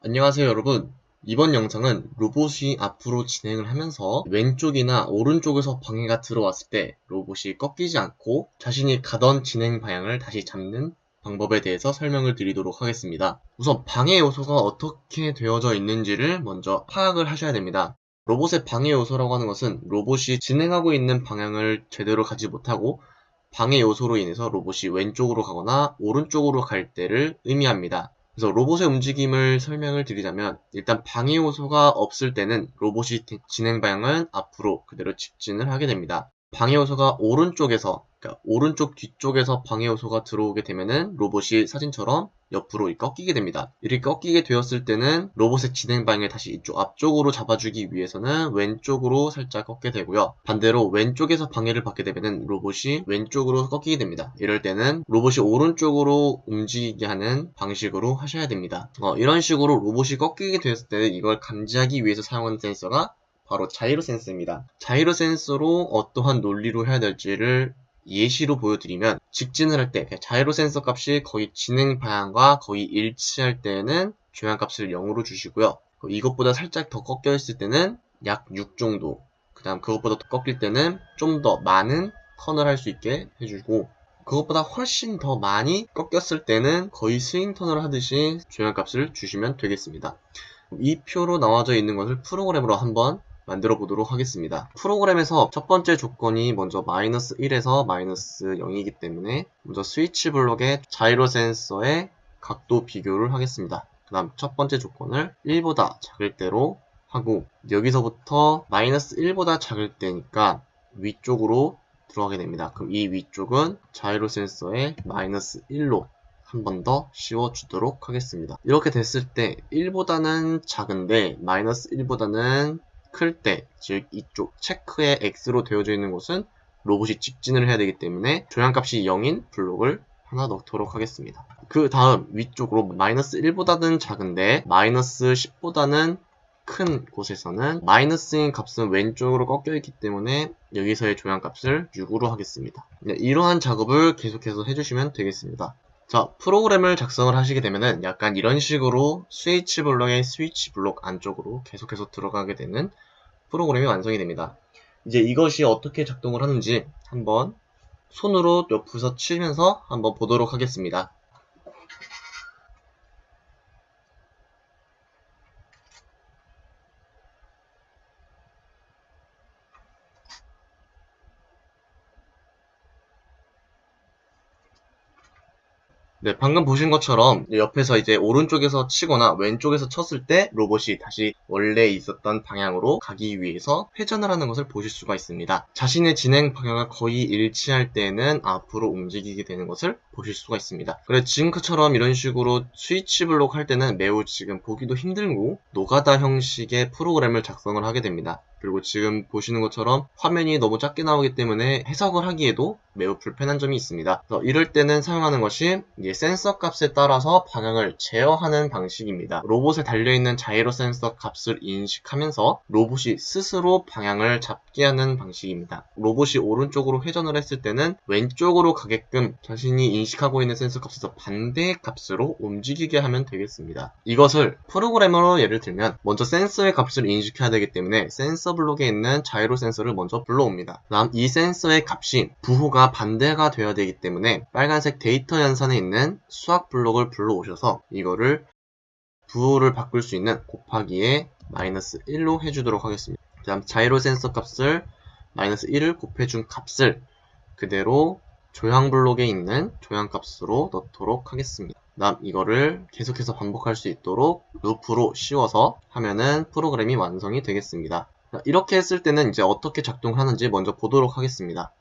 안녕하세요 여러분 이번 영상은 로봇이 앞으로 진행을 하면서 왼쪽이나 오른쪽에서 방해가 들어왔을 때 로봇이 꺾이지 않고 자신이 가던 진행 방향을 다시 잡는 방법에 대해서 설명을 드리도록 하겠습니다. 우선 방해 요소가 어떻게 되어져 있는지를 먼저 파악을 하셔야 됩니다. 로봇의 방해 요소라고 하는 것은 로봇이 진행하고 있는 방향을 제대로 가지 못하고 방해 요소로 인해서 로봇이 왼쪽으로 가거나 오른쪽으로 갈 때를 의미합니다. 그래서 로봇의 움직임을 설명을 드리자면 일단 방해 요소가 없을 때는 로봇이 진행 방향은 앞으로 그대로 직진을 하게 됩니다. 방해 요소가 오른쪽에서 그러니까 오른쪽 뒤쪽에서 방해 요소가 들어오게 되면은 로봇이 사진처럼 옆으로 꺾이게 됩니다. 이렇게 꺾이게 되었을 때는 로봇의 진행 방향을 다시 이쪽 앞쪽으로 잡아주기 위해서는 왼쪽으로 살짝 꺾게 되고요. 반대로 왼쪽에서 방해를 받게 되면 로봇이 왼쪽으로 꺾이게 됩니다. 이럴 때는 로봇이 오른쪽으로 움직이게 하는 방식으로 하셔야 됩니다. 어, 이런 식으로 로봇이 꺾이게 되었을 때 이걸 감지하기 위해서 사용하는 센서가 바로 자이로 센서입니다. 자이로 센서로 어떠한 논리로 해야 될지를 예시로 보여드리면 직진을 할 때 자이로 센서 값이 거의 진행 방향과 거의 일치할 때는 조향 값을 0으로 주시고요. 이것보다 살짝 더 꺾여 있을 때는 약 6 정도 그 다음 그것보다 더 꺾일 때는 좀 더 많은 턴을 할 수 있게 해주고 그것보다 훨씬 더 많이 꺾였을 때는 거의 스윙 턴을 하듯이 조향 값을 주시면 되겠습니다. 이 표로 나와져 있는 것을 프로그램으로 한번 만들어 보도록 하겠습니다. 프로그램에서 첫 번째 조건이 먼저 마이너스 1에서 마이너스 0이기 때문에 먼저 스위치 블록의 자이로 센서의 각도 비교를 하겠습니다. 그 다음 첫 번째 조건을 1보다 작을 때로 하고 여기서부터 마이너스 1보다 작을 때니까 위쪽으로 들어가게 됩니다. 그럼 이 위쪽은 자이로 센서의 마이너스 1로 한 번 더 씌워주도록 하겠습니다. 이렇게 됐을 때 1보다는 작은데 마이너스 1보다는 클 때, 즉 이쪽 체크의 X로 되어져 있는 곳은 로봇이 직진을 해야 되기 때문에 조향값이 0인 블록을 하나 넣도록 하겠습니다. 그 다음 위쪽으로 마이너스 1보다는 작은데 마이너스 10보다는 큰 곳에서는 마이너스인 값은 왼쪽으로 꺾여 있기 때문에 여기서의 조향값을 6으로 하겠습니다. 네, 이러한 작업을 계속해서 해주시면 되겠습니다. 자, 프로그램을 작성을 하시게 되면은 약간 이런 식으로 스위치 블록의 스위치 블록 안쪽으로 계속해서 들어가게 되는 프로그램이 완성이 됩니다. 이제 이것이 어떻게 작동을 하는지 한번 손으로 옆에서 치면서 한번 보도록 하겠습니다. 네, 방금 보신 것처럼 옆에서 이제 오른쪽에서 치거나 왼쪽에서 쳤을 때 로봇이 다시 원래 있었던 방향으로 가기 위해서 회전을 하는 것을 보실 수가 있습니다. 자신의 진행 방향과 거의 일치할 때는 앞으로 움직이게 되는 것을 보실 수가 있습니다. 그래 지금처럼 이런 식으로 스위치 블록 할 때는 매우 지금 보기도 힘들고 노가다 형식의 프로그램을 작성을 하게 됩니다. 그리고 지금 보시는 것처럼 화면이 너무 작게 나오기 때문에 해석을 하기에도 매우 불편한 점이 있습니다. 이럴 때는 사용하는 것이 센서 값에 따라서 방향을 제어하는 방식입니다. 로봇에 달려있는 gyro 센서 값을 인식하면서 로봇이 스스로 방향을 잡게 하는 방식입니다. 로봇이 오른쪽으로 회전을 했을 때는 왼쪽으로 가게끔 자신이 인식하고 있는 센서 값에서 반대 값으로 움직이게 하면 되겠습니다. 이것을 프로그램으로 예를 들면 먼저 센서의 값을 인식해야 되기 때문에 센서 블록에 있는 gyro 센서를 먼저 불러옵니다. 다음 이 센서의 값이 부호가 반대가 되어야 되기 때문에 빨간색 데이터 연산에 있는 수학 블록을 불러오셔서 이거를 부호를 바꿀 수 있는 곱하기에 마이너스 1로 해주도록 하겠습니다. 그 다음 자이로 센서 값을 마이너스 1을 곱해준 값을 그대로 조향 블록에 있는 조향 값으로 넣도록 하겠습니다. 다음 이거를 계속해서 반복할 수 있도록 루프로 씌워서 하면은 프로그램이 완성이 되겠습니다. 이렇게 했을 때는 이제 어떻게 작동하는지 먼저 보도록 하겠습니다.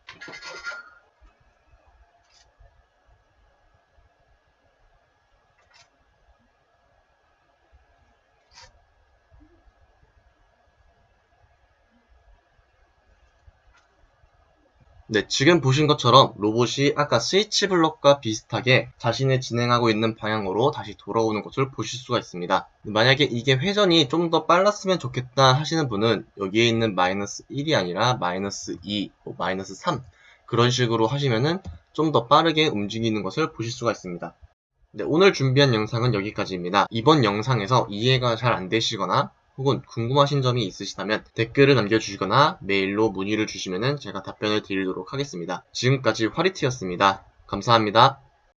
네, 지금 보신 것처럼 로봇이 아까 스위치 블록과 비슷하게 자신의 진행하고 있는 방향으로 다시 돌아오는 것을 보실 수가 있습니다. 만약에 이게 회전이 좀 더 빨랐으면 좋겠다 하시는 분은 여기에 있는 마이너스 1이 아니라 마이너스 2, 뭐 마이너스 3 그런 식으로 하시면은 좀 더 빠르게 움직이는 것을 보실 수가 있습니다. 네, 오늘 준비한 영상은 여기까지입니다. 이번 영상에서 이해가 잘 안 되시거나 혹은 궁금하신 점이 있으시다면 댓글을 남겨주시거나 메일로 문의를 주시면 제가 답변을 드리도록 하겠습니다. 지금까지 화리트였습니다. 감사합니다.